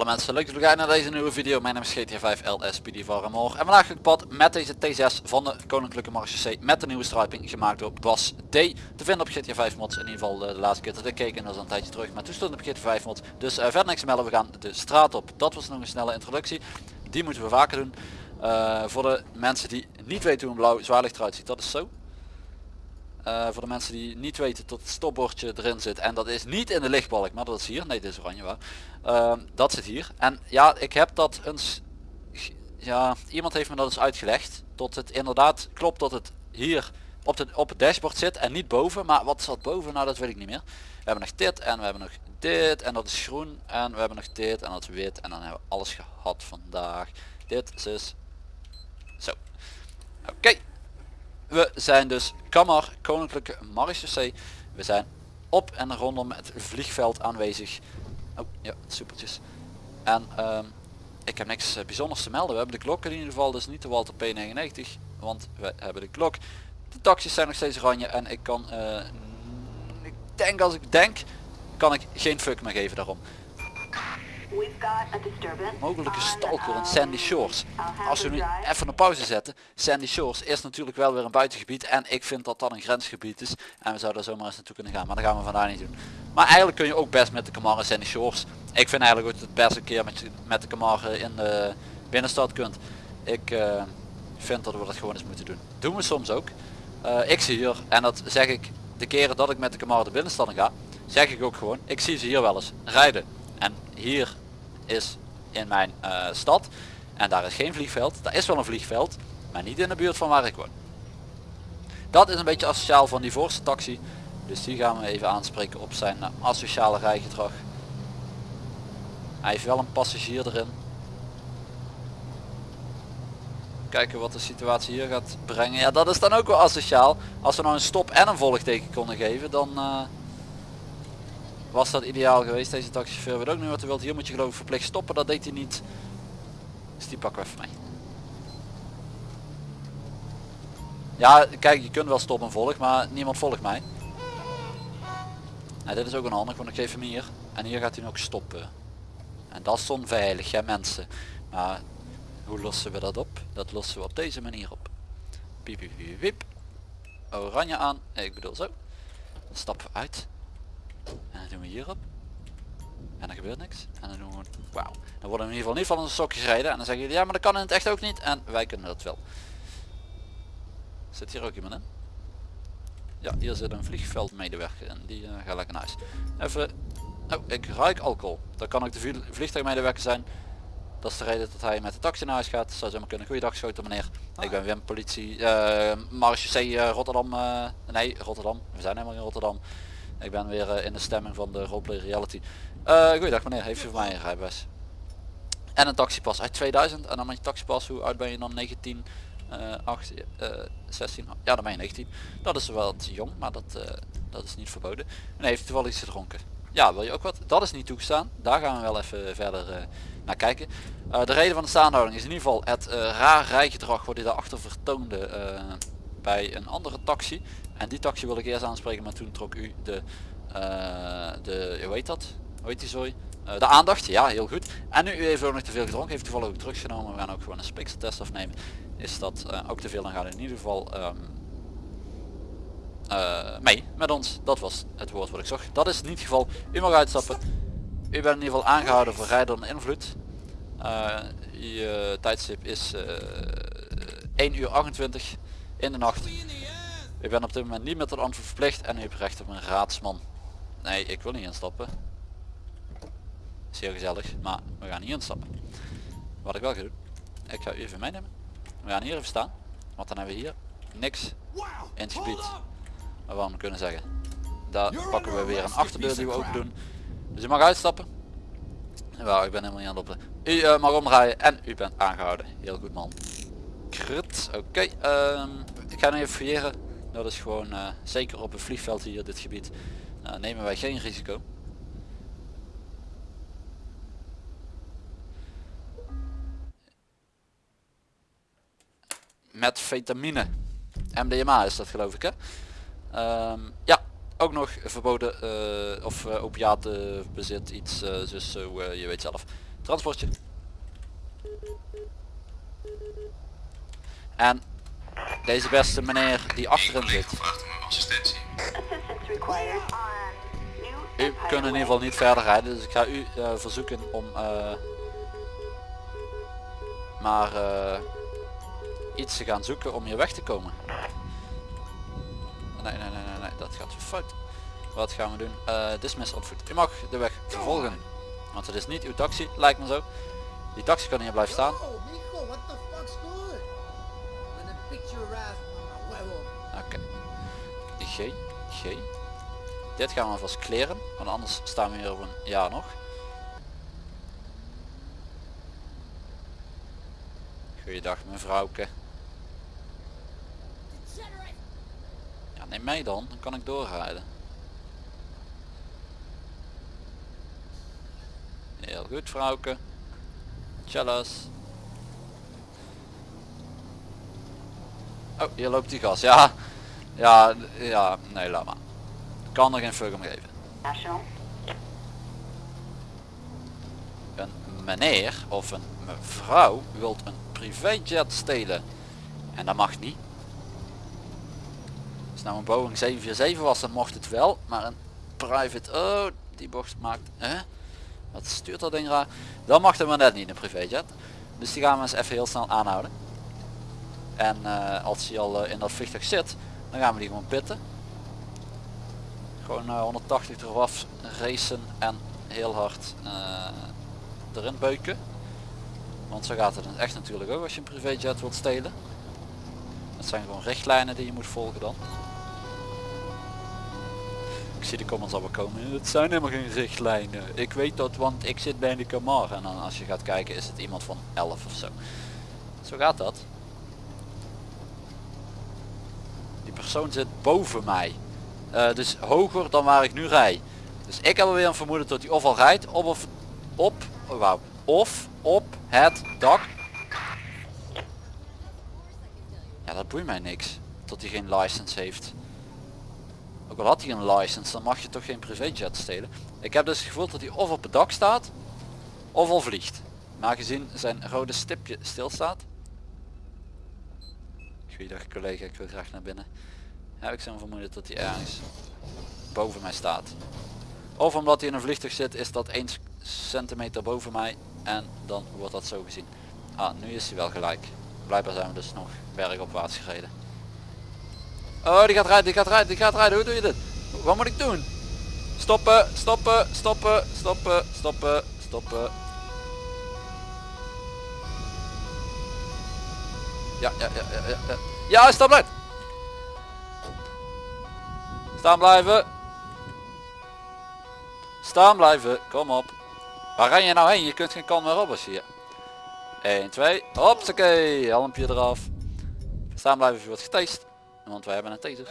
Alle mensen, leuk dat jullie kijken naar deze nieuwe video. Mijn naam is GTA 5 LSPD van. En vandaag ga ik pad met deze T6 van de Koninklijke Marechaussee met de nieuwe striping gemaakt door Bas D. Te vinden op GTA 5 mods. In ieder geval eh, de laatste keer dat ik keek en dat is een tijdje terug. Maar toen stond op GTA 5 mods. Dus uh, verder niks melden, we gaan de straat op. Dat was nog een snelle introductie. Die moeten we vaker doen. Uh, voor de mensen die niet weten hoe een blauw zwaarlicht eruit ziet, dat is zo. Uh, voor de mensen die niet weten tot het stopbordje erin zit. En dat is niet in de lichtbalk maar dat is hier. Nee dit is oranje waar. Uh, dat zit hier. En ja ik heb dat eens ja iemand heeft me dat eens uitgelegd. Tot het inderdaad klopt dat het hier op, de, op het dashboard zit en niet boven. Maar wat zat boven? Nou dat weet ik niet meer. We hebben nog dit en we hebben nog dit. En dat is groen. En we hebben nog dit en dat is wit. En dan hebben we alles gehad vandaag. Dit is zo. Oké. We zijn dus Kamar, Koninklijke Marechaussee. We zijn op en rondom het vliegveld aanwezig. Oh ja, supertjes. En um, ik heb niks uh, bijzonders te melden. We hebben de klok in ieder geval, dus niet de Walter P99. Want we hebben de klok. De taxis zijn nog steeds oranje en ik kan, uh, ik denk als ik denk, kan ik geen fuck meer geven daarom mogelijke stalker in Sandy Shores. Als we nu even een pauze zetten. Sandy Shores is natuurlijk wel weer een buitengebied. En ik vind dat dat een grensgebied is. En we zouden zomaar eens naartoe kunnen gaan. Maar dat gaan we vandaag niet doen. Maar eigenlijk kun je ook best met de Camaro Sandy Shores. Ik vind eigenlijk ook het beste keer met, met de Camaro in de binnenstad kunt. Ik uh, vind dat we dat gewoon eens moeten doen. Doen we soms ook. Uh, ik zie hier, en dat zeg ik de keren dat ik met de Camaro de binnenstad ga. Zeg ik ook gewoon. Ik zie ze hier wel eens rijden. En hier is in mijn uh, stad. En daar is geen vliegveld. Daar is wel een vliegveld. Maar niet in de buurt van waar ik woon. Dat is een beetje asociaal van die voorste taxi. Dus die gaan we even aanspreken op zijn uh, asociale rijgedrag. Hij heeft wel een passagier erin. Kijken wat de situatie hier gaat brengen. Ja dat is dan ook wel asociaal. Als we nou een stop en een volgteken konden geven dan... Uh, was dat ideaal geweest. Deze taxichauffeur weet ook niet wat hij wilt. Hier moet je geloof ik verplicht stoppen. Dat deed hij niet. Dus die pakken we even mee. Ja, kijk, je kunt wel stoppen en volg, maar niemand volgt mij. Dit is ook een handig, want ik geef hem hier. En hier gaat hij ook stoppen. En dat is onveilig, ja mensen. Maar hoe lossen we dat op? Dat lossen we op deze manier op. Piep, piep, piep. Oranje aan. Ik bedoel zo. Dan stappen we uit. En dan doen we hierop. En dan gebeurt niks. En dan doen we wauw. Dan worden we in ieder geval niet van onze sokjes rijden. En dan zeggen jullie ja maar dat kan in het echt ook niet. En wij kunnen dat wel. Zit hier ook iemand in? Ja, hier zit een vliegveldmedewerker en die uh, gaat lekker naar huis. Even, oh, ik ruik alcohol. Dat kan ook de vliegtuigmedewerker zijn. Dat is de reden dat hij met de taxi naar huis gaat. Dat zou zomaar kunnen. Goeiedag schoten meneer. Ah, ik ben Wim, politie, uh, Marche uh, Rotterdam. Uh, nee, Rotterdam. We zijn helemaal in Rotterdam. Ik ben weer uh, in de stemming van de roleplay reality. Uh, goeiedag meneer, heeft u voor mij een rijbewijs? En een taxipas uit 2000. En dan met je taxipas, hoe oud ben je dan? 19, uh, 8, 16? Ja, dan ben je 19. Dat is wel wat jong, maar dat, uh, dat is niet verboden. En heeft toevallig iets gedronken. Ja, wil je ook wat? Dat is niet toegestaan. Daar gaan we wel even verder naar kijken. De reden van de staanhouding is in ieder geval het raar rijgedrag wat hij daarachter vertoonde bij een andere taxi. En die taxi wil ik eerst aanspreken, maar toen trok u de, uh, de hoe heet dat? Hoe heet die zooi? Uh, de aandacht, ja heel goed. En nu u heeft ook nog te veel gedronken, heeft toevallig ook drugs genomen. We gaan ook gewoon een spikseltest afnemen. Is dat uh, ook te veel, dan gaat in ieder geval um, mee met ons. Dat was het woord wat ik zag. Dat is in ieder geval, u mag uitstappen. U bent in ieder geval aangehouden voor rijden onder invloed. je tijdstip is 1 uur 28 in de nacht. Ik ben op dit moment niet met het antwoord verplicht en u hebt recht op een raadsman. Nee, ik wil niet instappen. Zeer gezellig, maar we gaan niet instappen. Wat ik wel ga doen, ik ga u even meenemen. We gaan hier even staan, want dan hebben we hier niks in het gebied waarvan we kunnen zeggen. Daar pakken we weer een achterdeur die we open doen. Dus u mag uitstappen. Wel, ik ben helemaal niet aan het lopen. U uh, mag omdraaien en u bent aangehouden. Heel goed man. Oké. Um, ik ga nu even fouilleren dat is gewoon uh, zeker op een vliegveld hier dit gebied uh, nemen wij geen risico. Met vitamine. MDMA is dat geloof ik hè. Um, ja, ook nog verboden uh, of uh, opiaten bezit iets, dus je weet zelf. Transportje. En deze beste meneer die zit. Required on New U kunt in ieder geval niet verder rijden, dus ik ga u eh, verzoeken om eh, maar eh, iets te gaan zoeken om hier weg te komen. Nee, nee, nee, nee, nee, dat gaat fout. Wat gaan we doen? Dismiss foot. U mag de weg vervolgen. Want het is niet uw taxi, lijkt me zo. Die taxi kan hier blijven staan. Oké. G, G. Dit gaan we vast kleren, want anders staan we hier over een jaar nog. Goeiedag mevrouwke. Ja, neem mij dan, dan kan ik doorrijden. Heel goed vrouwke. Tjallas. Oh, hier loopt die gas. Ja, ja, ja, nee, laat maar. Kan er geen fuck om geven. Een meneer of een mevrouw wilt een privéjet stelen. En dat mag niet. Als nou een Boeing 747 was, dan mocht het wel. Maar een private, oh, die bocht maakt, hè? Wat stuurt dat ding raar? Dan mag het maar net niet, een privéjet. Dus die gaan we eens even heel snel aanhouden. En eh, als hij al eh, in dat vliegtuig zit, dan gaan we die gewoon pitten. Gewoon eh, 180 eraf racen en heel hard eh, erin beuken. Want zo gaat het echt natuurlijk ook als je een privéjet wilt stelen. Het zijn gewoon richtlijnen die je moet volgen dan. Ik zie de comments al wel komen. Het zijn helemaal geen richtlijnen. Ik weet dat want ik zit bij de Camar. En dan als je gaat kijken is het iemand van 11 of zo. Zo gaat dat. Die persoon zit boven mij. Eh, dus hoger dan waar ik nu rij. Dus ik heb alweer een vermoeden dat hij of al rijdt op of op, oh, of op het dak. Ja, dat boeit mij niks. Dat hij geen license heeft. Ook al had hij een license, dan mag je toch geen privéjet stelen. Ik heb dus het gevoel dat hij of op het dak staat, of al vliegt. Maar gezien zijn rode stipje stilstaat. Goeiedag collega, ik wil graag naar binnen. Heb ik zo'n vermoeden dat hij ergens boven mij staat. Of omdat hij in een vliegtuig zit, is dat 1 centimeter boven mij en dan wordt dat zo gezien. Ah, nu is hij wel gelijk. Blijkbaar zijn we dus nog bergopwaarts gereden. Oh, die gaat rijden, die gaat rijden, die gaat rijden. Hoe doe je dit? Wat moet ik doen? Stoppen, stoppen, stoppen, stoppen, stoppen, stoppen. Ja, ja, ja, ja, ja. ja. Stop blijft. Staan blijven. Staan blijven, kom op. Waar ren je nou heen? Je kunt geen kant meer op als je hier. 1, 2, hopsakee, helmpje eraf. Staan blijven als je wordt getast. Want wij hebben een taser.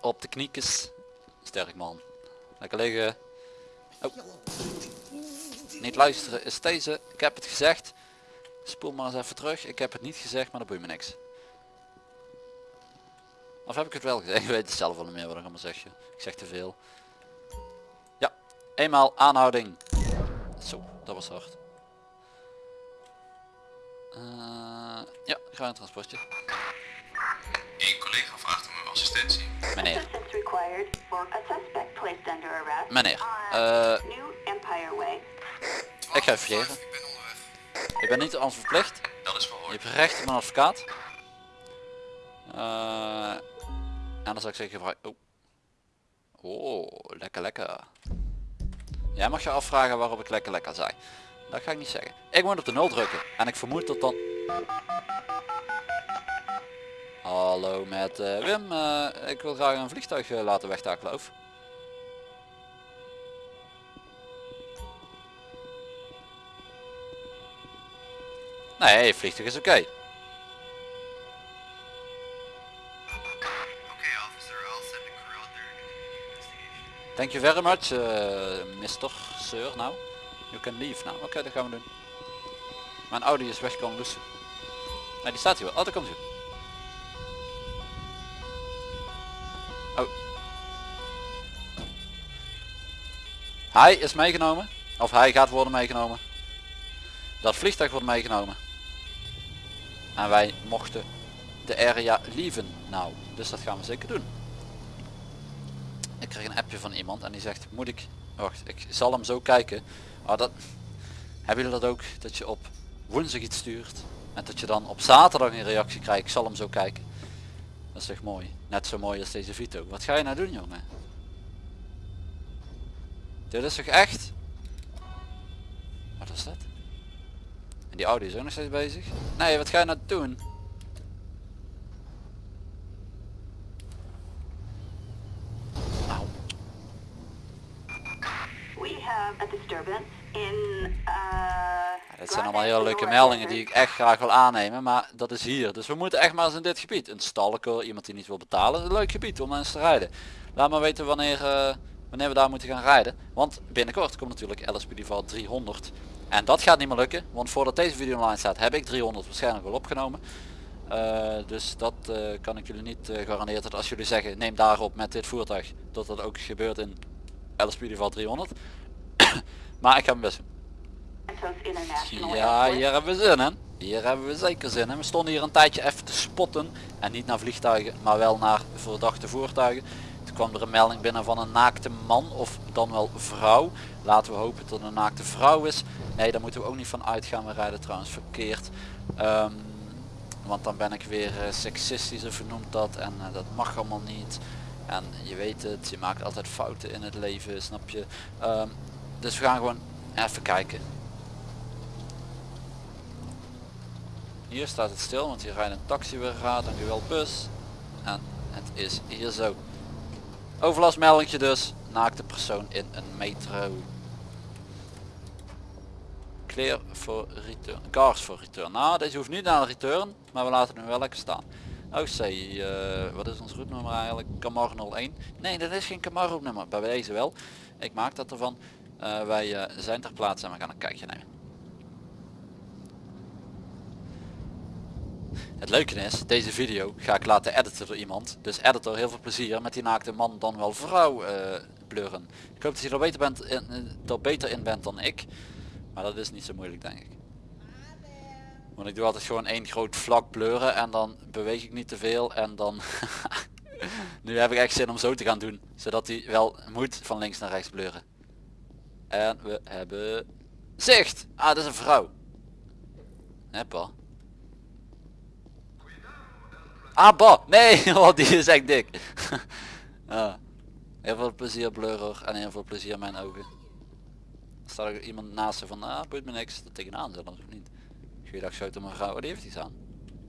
Op de kniekes. Sterk man. Lekker liggen. Oh. Niet luisteren is deze. Ik heb het gezegd. Spoel maar eens even terug. Ik heb het niet gezegd, maar dat boeit me niks. Of heb ik het wel gezegd? Ik weet het zelf wel niet meer wat ik allemaal zeg. joh. Ik zeg te veel. Ja, eenmaal aanhouding. Zo, dat was hard. Eh, ja, ga een transportje. Een collega vraagt om assistentie. Meneer, meneer. eh, ik ga even vergeren. Ik ben onderweg. Ik ben niet aan verplicht. Dat is Je hebt recht op een advocaat. Eh, en dan zou ik zeggen gebruik. Oh. oh, lekker lekker. Jij mag je afvragen waarop ik lekker lekker zei. Dat ga ik niet zeggen. Ik moet op de nul drukken. En ik vermoed dat dan... Hallo met eh, Wim. Eh, ik wil graag een vliegtuig eh, laten wegtakelen. Of? Nee, vliegtuig is. Oké, Thank you very much, uh, Mr. Sir. Now, you can leave now. Oké, dat gaan we doen. Mijn Audi is weg komen loesen. Nee, die staat hier wel. Oh, daar komt hij. Oh. Hij is meegenomen. Of hij gaat worden meegenomen. Dat vliegtuig wordt meegenomen. En wij mochten de area lieven nou. Dus dat gaan we zeker doen. Kreeg een appje van iemand en die zegt moet ik... Wacht, ik zal hem zo kijken. Maar dat... Hebben jullie dat ook? Dat je op woensdag iets stuurt. En dat je dan op zaterdag een reactie krijgt. Ik zal hem zo kijken. Dat is echt mooi. Net zo mooi als deze Vito. Wat ga je nou doen jongen? Dit is toch echt? Wat is dat? En die Audi is ook nog steeds bezig? Nee, wat ga je nou doen? Auw. We have a disturbance in, uh... Ja, dit zijn allemaal heel leuke meldingen die ik echt graag wil aannemen, maar dat is hier. Dus we moeten echt maar eens in dit gebied. Een stalker, iemand die niet wil betalen, een leuk gebied om eens te rijden. Laat maar weten wanneer, eh, wanneer we daar moeten gaan rijden. Want binnenkort komt natuurlijk LSPD Val 300. En dat gaat niet meer lukken, want voordat deze video online staat heb ik 300 waarschijnlijk wel opgenomen. Eh, dus dat eh, kan ik jullie niet eh, garanderen dat als jullie zeggen neem daarop met dit voertuig dat dat ook gebeurt in Val 300. maar ik ga mijn best Ja, hier hebben we zin in. Hier hebben we zeker zin in. We stonden hier een tijdje even te spotten. En niet naar vliegtuigen, maar wel naar verdachte voertuigen. Toen kwam er een melding binnen van een naakte man of dan wel vrouw. Laten we hopen dat het een naakte vrouw is. Nee, daar moeten we ook niet van uitgaan. We rijden trouwens verkeerd. Ehm, want dan ben ik weer eh, seksistisch of noemt dat. En eh, dat mag allemaal niet. En je weet het, je maakt altijd fouten in het leven, snap je. Ehm, dus we gaan gewoon even kijken. Hier staat het stil, want hier rijdt een taxi weer raad, dankjewel bus. En het is hier zo. Overlastmeldingje dus, naakte persoon in een metro. Clear voor return, cars voor return. Nou, deze hoeft niet naar return, maar we laten hem wel lekker staan. OC, eh, wat is ons route eigenlijk? Camaro 01. Nee, dat is geen Camaro nummer, bij deze wel. Ik maak dat ervan. Eh, wij eh, zijn ter plaatse en we gaan een kijkje nemen. Het leuke is, deze video ga ik laten editen door iemand. Dus editor, heel veel plezier met die naakte man dan wel vrouw blurren. Ik hoop dat je er beter, bent in, er beter in bent dan ik. Maar dat is niet zo moeilijk denk ik. Want ik doe altijd gewoon één groot vlak blurren en dan beweeg ik niet te veel en dan... nu heb ik echt zin om zo te gaan doen. Zodat hij wel moet van links naar rechts blurren. En we hebben zicht. Ah, dat is een vrouw. Heppa. Ah, bah. Nee, oh, die is echt dik. ah. Heel veel plezier blurrer en heel veel plezier mijn ogen. Er staat ook iemand naast ze van, ah, boeit me niks. Er tegenaan zetten of niet. Goeiedag, schoot mijn vrouw. Oh, die heeft iets aan.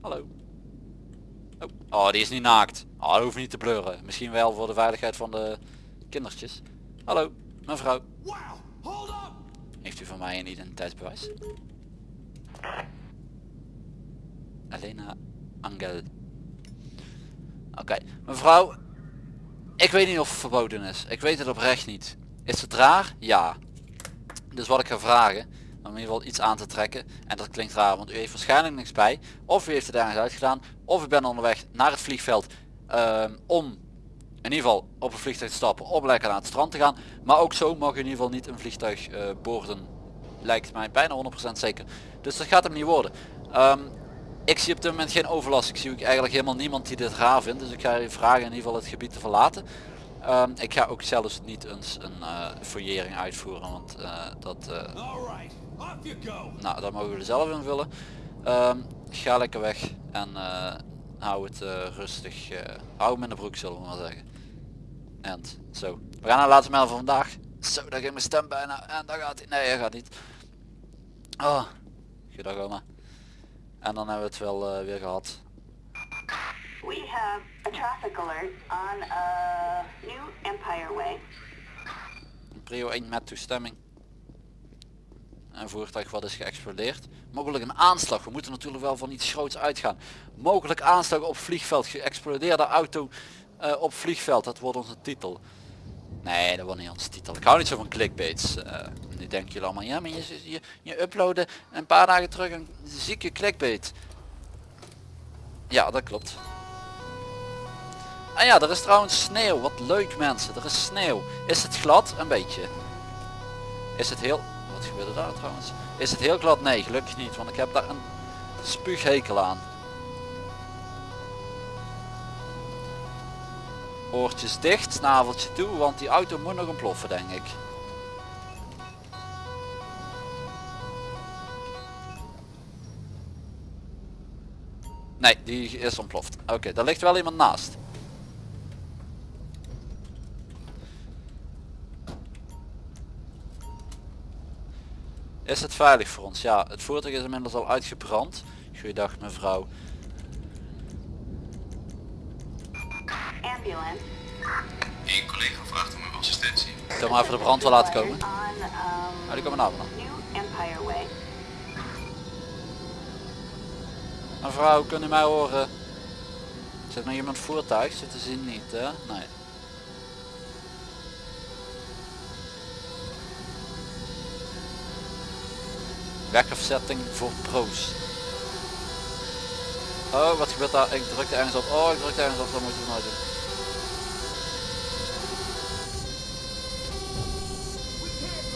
Hallo. Oh. oh, die is niet naakt. Oh, dat hoeft niet te blurren. Misschien wel voor de veiligheid van de kindertjes. Hallo, mevrouw. Wow! Heeft u van mij een identiteitsbewijs? Elena Angel. Oké, mevrouw. Ik weet niet of het verboden is. Ik weet het oprecht niet. Is het raar? Ja. Dus wat ik ga vragen, om in ieder geval iets aan te trekken. En dat klinkt raar, want u heeft waarschijnlijk niks bij. Of u heeft het ergens uitgedaan. Of u bent onderweg naar het vliegveld ehm, om in ieder geval op een vliegtuig stappen, om lekker naar het strand te gaan. Maar ook zo mag u in ieder geval niet een vliegtuig eh, boorden. Lijkt mij bijna 100% zeker. Dus dat gaat hem niet worden. Ehm, ik zie op dit moment geen overlast. Ik zie ook eigenlijk helemaal niemand die dit raar vindt. Dus ik ga u vragen in ieder geval het gebied te verlaten. Ehm, ik ga ook zelfs niet eens een uh, fouillering uitvoeren. Want eh, dat, nou, dat mogen jullie zelf invullen. Ehm, ga lekker weg en hou het rustig. hou hem in de broek zullen we maar zeggen. En zo. We gaan naar de laatste mijl van vandaag. Zo, daar ging mijn stem bijna. En daar gaat hij. Nee, hij gaat niet. Oh, goedendag oma. En dan hebben we het wel eh, weer gehad. We have a traffic alert on uh, New Empire Way. Prio 1 met toestemming. Een voertuig wat is geëxplodeerd. Mogelijk een aanslag. We moeten natuurlijk wel van iets groots uitgaan. Mogelijk aanslag op vliegveld. Geëxplodeerde auto eh, op vliegveld. Dat wordt onze titel. Nee, dat wordt niet onze titel. Ik hou niet zo van clickbaits. Uh, nu denken jullie allemaal, ja maar je, je, je uploadde een paar dagen terug een zieke clickbait. Ja, dat klopt. Ah ja, er is trouwens sneeuw. Wat leuk mensen. Er is sneeuw. Is het glad? Een beetje. Is het heel... wat gebeurde daar trouwens? Is het heel glad? Nee, gelukkig niet, want ik heb daar een spuughekel aan. Oortjes dicht, snaveltje toe, want die auto moet nog ontploffen denk ik. Nee, die is ontploft. Oké, daar ligt wel iemand naast. Is het veilig voor ons? Ja, het voertuig is inmiddels al uitgebrand. Goeiedag mevrouw. Eén collega vraagt om uw assistentie. Kan maar even de brandweer laten komen. Um, Ah, die komen naar beneden. New Empire Way. Mevrouw, kunt u mij horen? Zit nog iemand voertuig? Zit te zien niet hè? Nee. Wegafzetting voor pro's. Oh, wat gebeurt daar? Ik drukte ergens op. Oh, ik drukte ergens op. Dat moet ik nooit doen.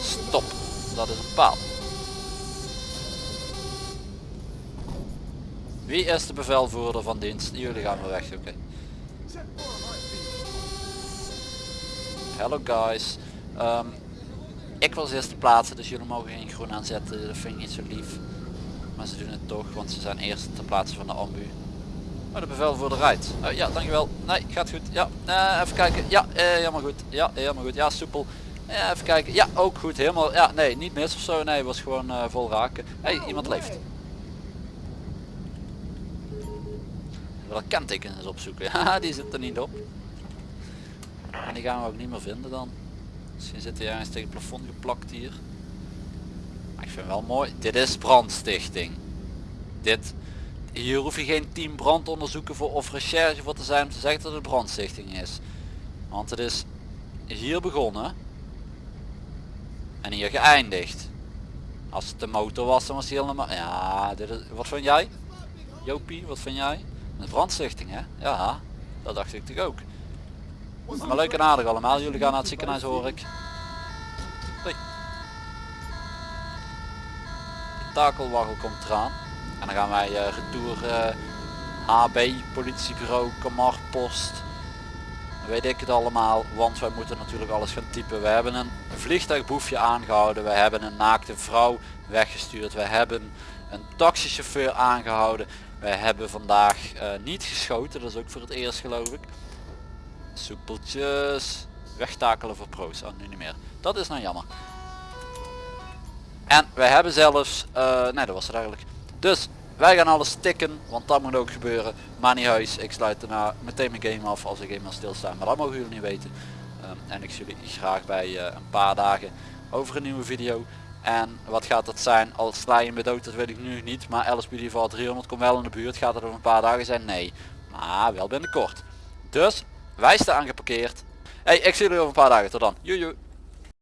Stop. Dat is een paal. Wie is de bevelvoerder van dienst? Jullie gaan maar weg, oké. Hello guys. Ehm, ik was eerst te plaatsen, dus jullie mogen geen groen aanzetten. Dat vind ik niet zo lief. Maar ze doen het toch, want ze zijn eerst te plaatsen van de ambu. Maar de bevelvoerder rijdt. Eh, ja, dankjewel. Nee, gaat goed. Ja, eh, even kijken. Ja, eh, helemaal goed. Ja, helemaal goed. Ja, soepel. Ja, even kijken. Ja, ook goed. Helemaal. Ja, nee, niet mis of zo. Nee, was gewoon eh, vol raken. hey, iemand leeft. Wel kentekens opzoeken. Ja, die zit er niet op. En die gaan we ook niet meer vinden dan. Misschien zit hij ergens tegen het plafond geplakt hier. Maar ik vind wel mooi. Dit is brandstichting. Dit. Hier hoef je geen team brandonderzoeken voor of recherche voor te zijn om te zeggen dat het brandstichting is. Want het is hier begonnen. En hier geëindigd. Als het de motor was dan was hij helemaal... Ja, dit is... wat vind jij? Jopie, wat vind jij? Een brandstichting hè? Ja, dat dacht ik toch ook. Maar leuk en aardig allemaal. Jullie gaan naar het ziekenhuis hoor ik. Hoi. De takelwaggel komt eraan. En dan gaan wij uh, retour eh, HB, politiebureau, kamarpost. Weet ik het allemaal. Want wij moeten natuurlijk alles gaan typen. We hebben een vliegtuigboefje aangehouden. We hebben een naakte vrouw weggestuurd. We hebben een taxichauffeur aangehouden. We hebben vandaag eh, niet geschoten, dat is ook voor het eerst geloof ik. Soepeltjes. Wegtakelen voor pro's. Oh, nu niet meer. Dat is nou jammer. En wij hebben zelfs... eh, nee, dat was het eigenlijk. Dus, wij gaan alles tikken, want dat moet ook gebeuren. Maar niet huis, ik sluit daarna meteen mijn game af als ik eenmaal stilsta. Maar dat mogen jullie niet weten. Ehm, en ik zie jullie graag bij eh, een paar dagen over een nieuwe video. En wat gaat dat zijn? Al sla je me dood, dat weet ik nu niet. Maar LSPD voor 300 komt wel in de buurt. Gaat het over een paar dagen zijn? Nee. Maar wel binnenkort. Dus wij staan geparkeerd. Hey, ik zie jullie over een paar dagen. Tot dan. Joejoe.